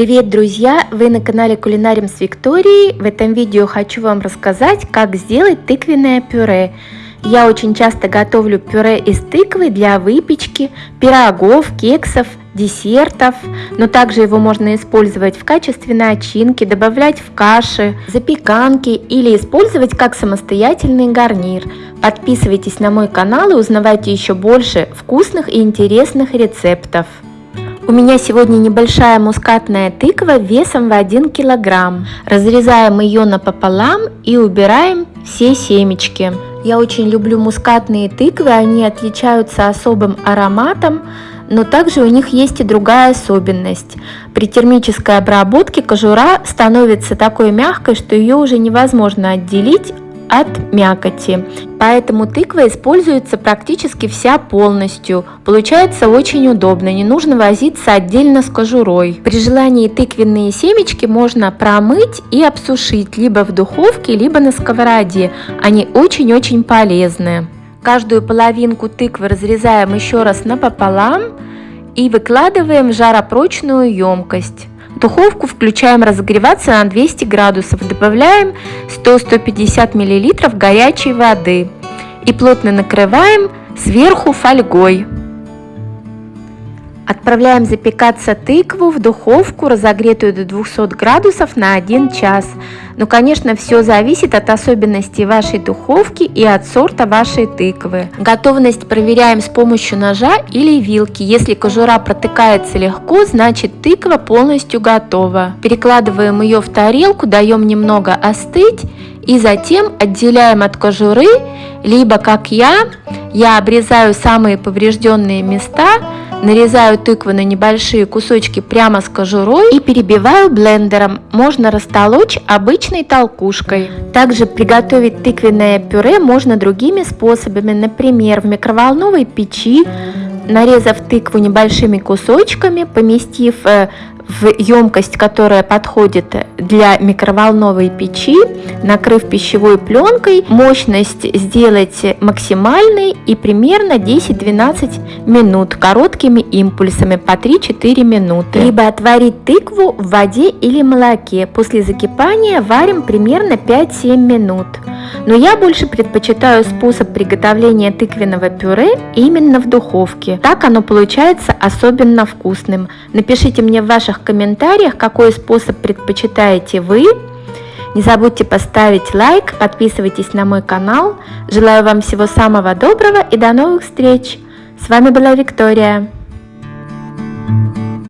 Привет, друзья! Вы на канале Кулинарим с Викторией. В этом видео хочу вам рассказать, как сделать тыквенное пюре. Я очень часто готовлю пюре из тыквы для выпечки, пирогов, кексов, десертов, но также его можно использовать в качестве начинки, добавлять в каши, запеканки или использовать как самостоятельный гарнир. Подписывайтесь на мой канал и узнавайте еще больше вкусных и интересных рецептов. У меня сегодня небольшая мускатная тыква весом в 1 килограмм. Разрезаем ее напополам и убираем все семечки. Я очень люблю мускатные тыквы, они отличаются особым ароматом, но также у них есть и другая особенность. При термической обработке кожура становится такой мягкой, что ее уже невозможно отделить от мякоти. Поэтому тыква используется практически вся полностью. Получается очень удобно, не нужно возиться отдельно с кожурой. При желании тыквенные семечки можно промыть и обсушить либо в духовке, либо на сковороде. Они очень-очень полезны. Каждую половинку тыквы разрезаем еще раз напополам и выкладываем в жаропрочную емкость. Духовку включаем разогреваться на 200 градусов. Добавляем 100-150 мл горячей воды и плотно накрываем сверху фольгой. Отправляем запекаться тыкву в духовку, разогретую до 200 градусов на 1 час. Но, конечно, все зависит от особенностей вашей духовки и от сорта вашей тыквы. Готовность проверяем с помощью ножа или вилки. Если кожура протыкается легко, значит тыква полностью готова. Перекладываем ее в тарелку, даем немного остыть и затем отделяем от кожуры, либо как я, я обрезаю самые поврежденные места, Нарезаю тыкву на небольшие кусочки прямо с кожурой и перебиваю блендером. Можно растолочь обычной толкушкой. Также приготовить тыквенное пюре можно другими способами, например, в микроволновой печи, нарезав тыкву небольшими кусочками, поместив э, в емкость, которая подходит для микроволновой печи, накрыв пищевой пленкой, мощность сделать максимальной и примерно 10-12 минут короткими импульсами по 3-4 минуты. Либо отварить тыкву в воде или молоке. После закипания варим примерно 5-7 минут. Но я больше предпочитаю способ приготовления тыквенного пюре именно в духовке. Так оно получается особенно вкусным. Напишите мне в ваших комментариях, какой способ предпочитаете вы. Не забудьте поставить лайк, подписывайтесь на мой канал. Желаю вам всего самого доброго и до новых встреч! С вами была Виктория.